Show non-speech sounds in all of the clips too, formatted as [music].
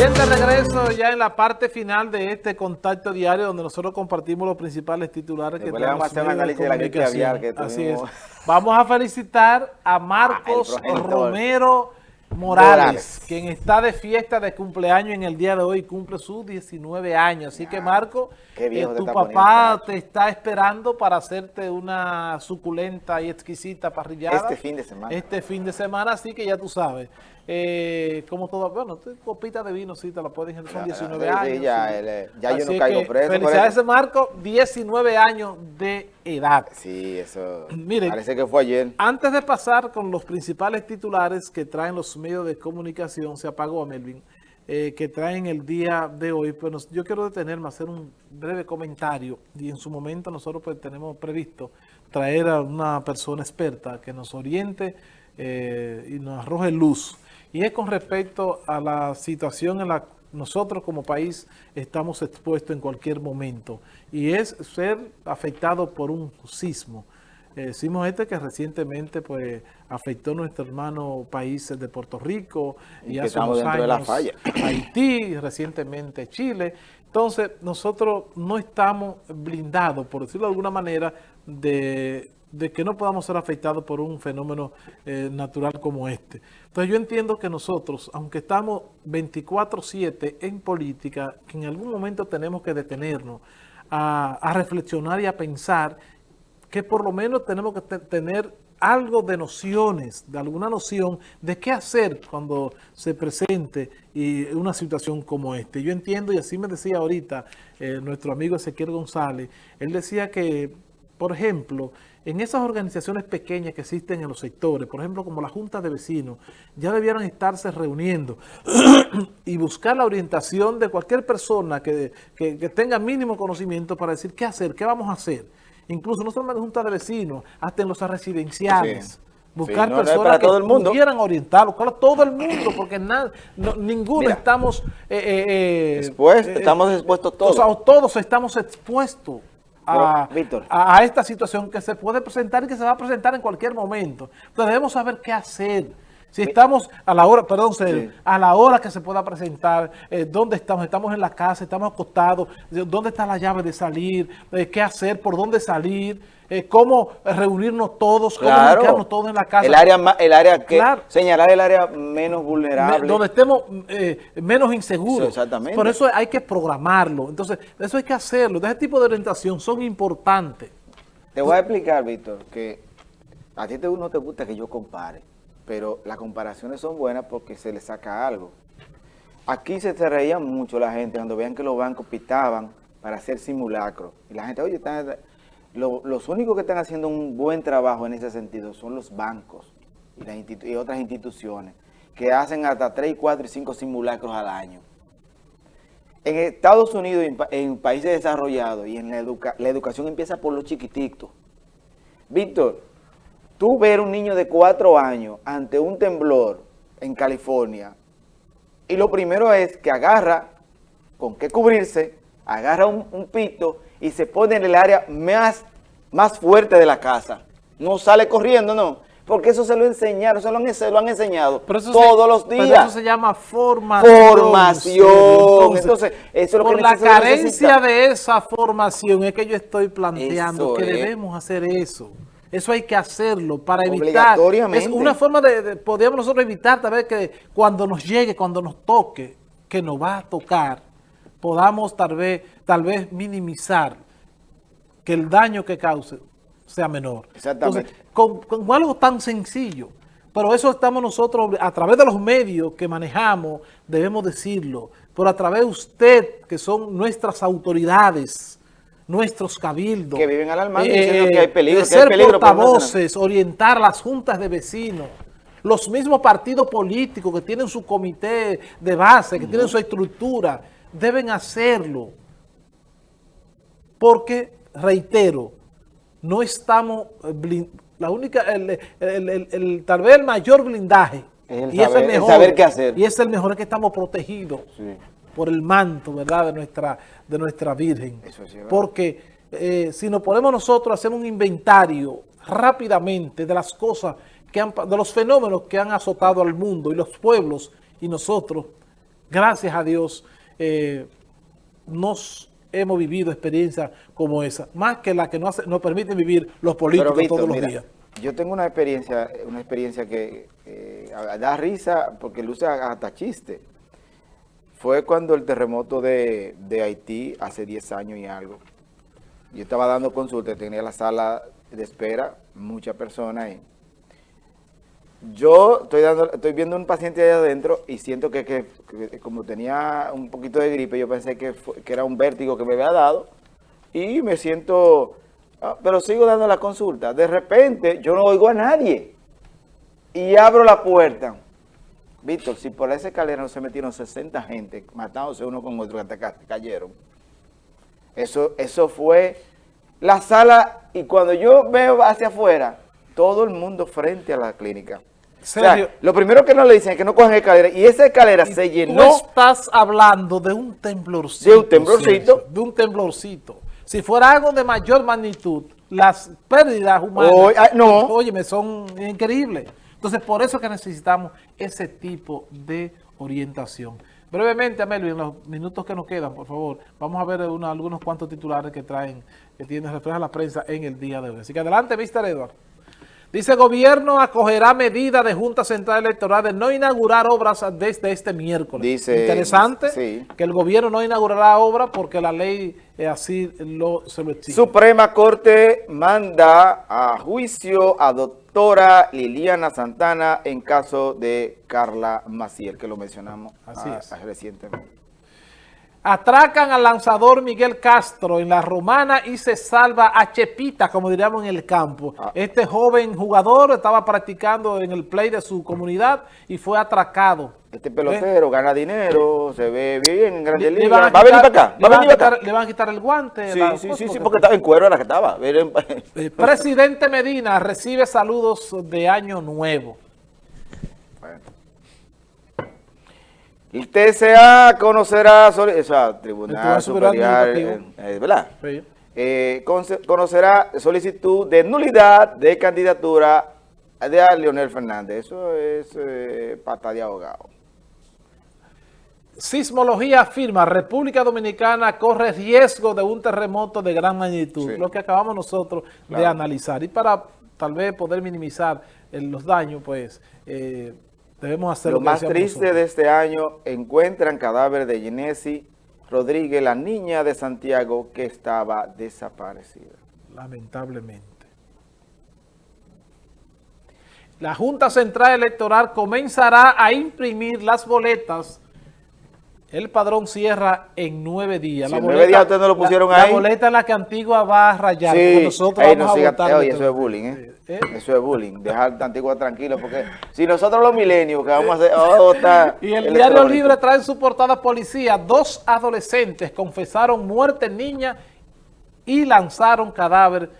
Bien, de regreso ya en la parte final de este contacto diario donde nosotros compartimos los principales titulares que tenemos. Vamos a hacer un análisis de la gripe aviar que Así es. Vamos a felicitar a Marcos Romero Morales, quien está de fiesta de cumpleaños en el día de hoy, cumple sus 19 años. Así que Marco, eh, tu papá te está esperando para hacerte una suculenta y exquisita parrillada. Este fin de semana. Este fin de semana, así que ya tú sabes. Eh, como todo, bueno, copita de vino sí te la puedes son 19 años. ya, ya yo no caigo preso. Felicidades ese Marco, 19 años de edad. Sí, eso [clears throat] parece que fue ayer. Antes de pasar con los principales titulares que traen los medios de comunicación, se apagó a Melvin, eh, que traen el día de hoy, pues yo quiero detenerme hacer un breve comentario y en su momento nosotros pues tenemos previsto traer a una persona experta que nos oriente eh, y nos arroje luz. Y es con respecto a la situación en la que nosotros como país estamos expuestos en cualquier momento. Y es ser afectado por un sismo. Eh, sismo este que recientemente pues afectó a nuestro hermano país de Puerto Rico y, hace unos años de la falla. [clears throat] Haití, recientemente Chile. Entonces nosotros no estamos blindados, por decirlo de alguna manera, de de que no podamos ser afectados por un fenómeno eh, natural como este. Entonces yo entiendo que nosotros, aunque estamos 24-7 en política, que en algún momento tenemos que detenernos a, reflexionar y a pensar que por lo menos tenemos que tener algo de nociones, de alguna noción de qué hacer cuando se presente una situación como esta. Yo entiendo, y así me decía ahorita eh, nuestro amigo Ezequiel González, él decía que, por ejemplo, en esas organizaciones pequeñas que existen en los sectores, por ejemplo, como la Junta de Vecinos, ya debieran estarse reuniendo [clears throat] y buscar la orientación de cualquier persona que, tenga mínimo conocimiento para decir qué hacer, qué vamos a hacer. Incluso no solamente en la Junta de Vecinos, hasta en los residenciales. Buscar personas que todo el mundo. pudieran orientarlo, todo el mundo, porque nada, ninguno estamos... Eh, eh, eh, estamos expuestos todos. todos estamos expuestos a, esta situación que se puede presentar y que se va a presentar en cualquier momento. Entonces debemos saber qué hacer. Si estamos a la hora, perdón, a la hora que se pueda presentar, eh, ¿dónde estamos? ¿Estamos en la casa? ¿Estamos acostados? ¿Dónde está la llave de salir? Eh, ¿Qué hacer? ¿Por dónde salir? Eh, ¿Cómo reunirnos todos? ¿Cómo claro. todos en la casa? El área, el área que, señalar el área menos vulnerable. donde estemos menos inseguros. exactamente. Por eso hay que programarlo. Entonces, eso hay que hacerlo. ese tipo de orientación son importantes. Te voy a explicar, Víctor, que a ti no te gusta que yo compare pero las comparaciones son buenas porque se le saca algo. Aquí se, reía mucho la gente cuando veían que los bancos pitaban para hacer simulacros. Y la gente, oye, están, los únicos que están haciendo un buen trabajo en ese sentido son los bancos y, otras instituciones que hacen hasta 3, 4 y 5 simulacros al año. En Estados Unidos, en, países desarrollados y en la, la educación empieza por los chiquititos. Víctor, tú ver un niño de cuatro años ante un temblor en California, y lo primero es que agarra con qué cubrirse, agarra un, pito y se pone en el área más, más fuerte de la casa. No sale corriendo, no. Porque eso se lo enseñaron, se lo han, enseñado todos los días. Pero eso se llama formación. Formación. Entonces, eso es lo por la carencia de esa formación es que yo estoy planteando que debemos hacer eso. Eso hay que hacerlo para evitar. Es una forma de, podríamos nosotros evitar tal vez que cuando nos llegue, cuando nos toque, que nos va a tocar, podamos tal vez, tal vez minimizar que el daño que cause sea menor. Exactamente. con, con algo tan sencillo. Pero eso estamos nosotros, a través de los medios que manejamos, debemos decirlo. Pero a través de usted, que son nuestras autoridades, nuestros cabildos. Que viven alarmando eh, diciendo que hay peligro. ser portavoces, orientar las juntas de vecinos. Los mismos partidos políticos que tienen su comité de base, que tienen su estructura, deben hacerlo. Porque, reitero, no estamos, la única, el, tal vez el mayor blindaje, y es el mejor, saber qué hacer. Y es el mejor, es que estamos protegidos. Sí por el manto, ¿verdad?, de nuestra, de nuestra Virgen. Porque eh, si nos ponemos nosotros a hacer un inventario rápidamente de las cosas, que han, de los fenómenos que han azotado al mundo y los pueblos y nosotros, gracias a Dios, eh, nos hemos vivido experiencias como esa, más que la que nos, nos permiten vivir los políticos todos los días. Yo tengo una experiencia, una experiencia que da risa porque luce hasta chiste. Fue cuando el terremoto de, de Haití, hace 10 años y algo, yo estaba dando consulta, tenía la sala de espera, muchas personas ahí. Yo estoy dando, estoy viendo un paciente ahí adentro y siento que, como tenía un poquito de gripe, yo pensé que, que, era un vértigo que me había dado y me siento, ah, pero sigo dando la consulta. De repente yo no oigo a nadie y abro la puerta. Víctor, si por esa escalera no se metieron 60 gente matándose uno con otro, hasta cayeron. Eso, eso fue la sala y cuando yo veo hacia afuera, todo el mundo frente a la clínica. lo primero que nos le dicen es que no cojan escalera y esa escalera se llenó. Tú estás hablando de un temblorcito. De un temblorcito. de un temblorcito. Si fuera algo de mayor magnitud, las pérdidas humanas, no. óyeme, son increíbles. Entonces, por eso que necesitamos ese tipo de orientación. Brevemente, Amelio, en los minutos que nos quedan, por favor, vamos a ver algunos cuantos titulares que traen, que tiene, refleja la prensa en el día de hoy. Así que adelante, Mr. Edward. Dice, gobierno acogerá medida de Junta Central Electoral de no inaugurar obras desde este miércoles. Dice, Interesante que el gobierno no inaugurará obras porque la ley eh, así lo, se lo exige. Suprema Corte manda a juicio a doctora Liliana Santana en caso de Carla Maciel, que lo mencionamos así es. recientemente. Atracan al lanzador Miguel Castro en la Romana y se salva a Chepita, como diríamos en el campo. Ah. Este joven jugador estaba practicando en el play de su comunidad y fue atracado. Este pelotero gana dinero, se ve bien en Grandes Ligas. ¿Va a venir para acá? ¿Va a venir acá? Le van a quitar el guante. Sí, sí, sí, sí, porque estaba en cuero era que estaba. [laughs] Presidente Medina recibe saludos de Año Nuevo. El TSA conocerá, o sea, Tribunal Superior, eh, eh, ¿verdad? Eh, conocerá solicitud de nulidad de candidatura de Leonel Fernández. Eso es pata de abogado. Sismología afirma, República Dominicana corre riesgo de un terremoto de gran magnitud, lo que acabamos nosotros de analizar. Y para tal vez poder minimizar los daños, pues... Debemos hacer lo, más triste de este año, encuentran cadáver de Ginesi Rodríguez, la niña de Santiago que estaba desaparecida. Lamentablemente. La Junta Central Electoral comenzará a imprimir las boletas. El padrón cierra en nueve días. la en nueve días ustedes no lo pusieron ahí. La boleta en la que Antigua va a rayar. Sí, nosotros vamos a votar. Oye, eso es bullying, ¿eh? ¿Eh? Eso es bullying, dejar a Antigua tranquilo, porque si nosotros los milenios que vamos a hacer, oh, [laughs] Y el Diario Libre trae en su portada policía, dos adolescentes confesaron muerte niña y lanzaron cadáver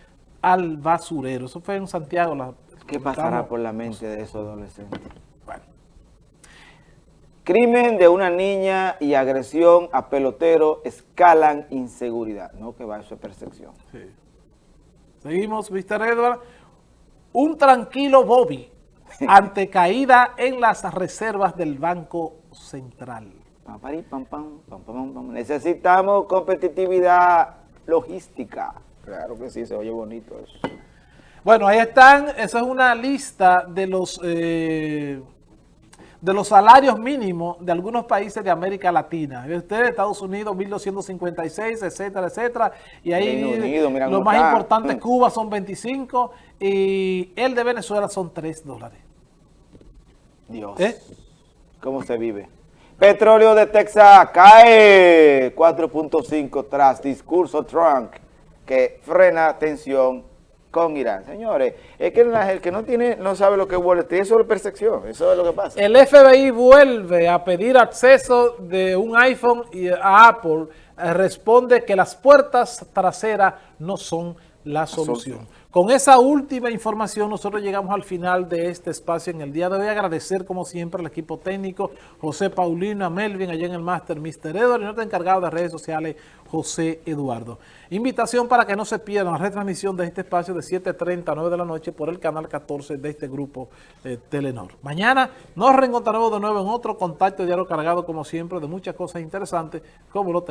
al basurero. Eso fue en Santiago. La, ¿Qué pasará por la mente de esos adolescentes? Crimen de una niña y agresión a pelotero escalan inseguridad. No que va, eso es percepción. Seguimos, Mr. Edward un tranquilo Bobby [laughs] ante caída en las reservas del Banco Central. Necesitamos competitividad logística. Claro que sí, se oye bonito eso. Bueno, ahí están, esa es una lista de los... Eh, de los salarios mínimos de algunos países de América Latina. Ustedes, Estados Unidos, 1.256, etcétera, etcétera. Y ahí lo más importante, Cuba son 25 y el de Venezuela son 3 dólares. Dios. ¿Eh? ¿Cómo se vive? Petróleo de Texas cae 4.5 tras discurso Trump que frena tensión con Irán. Señores, es que el que no tiene, no sabe lo que es Wall eso es percepción, eso es lo que pasa. El FBI vuelve a pedir acceso de un iPhone y a Apple, eh, responde que las puertas traseras no son la solución. Con esa última información nosotros llegamos al final de este espacio en el día de hoy. Agradecer como siempre al equipo técnico, José Paulino, a Melvin, allá en el máster, Mr. Edward y nuestro encargado de redes sociales, José Eduardo. Invitación para que no se pierdan la retransmisión de este espacio de 7.30 a 9 de la noche por el canal 14 de este grupo eh, Telenor. Mañana nos reencontraremos de nuevo en otro contacto diario cargado como siempre de muchas cosas interesantes como lo tenemos.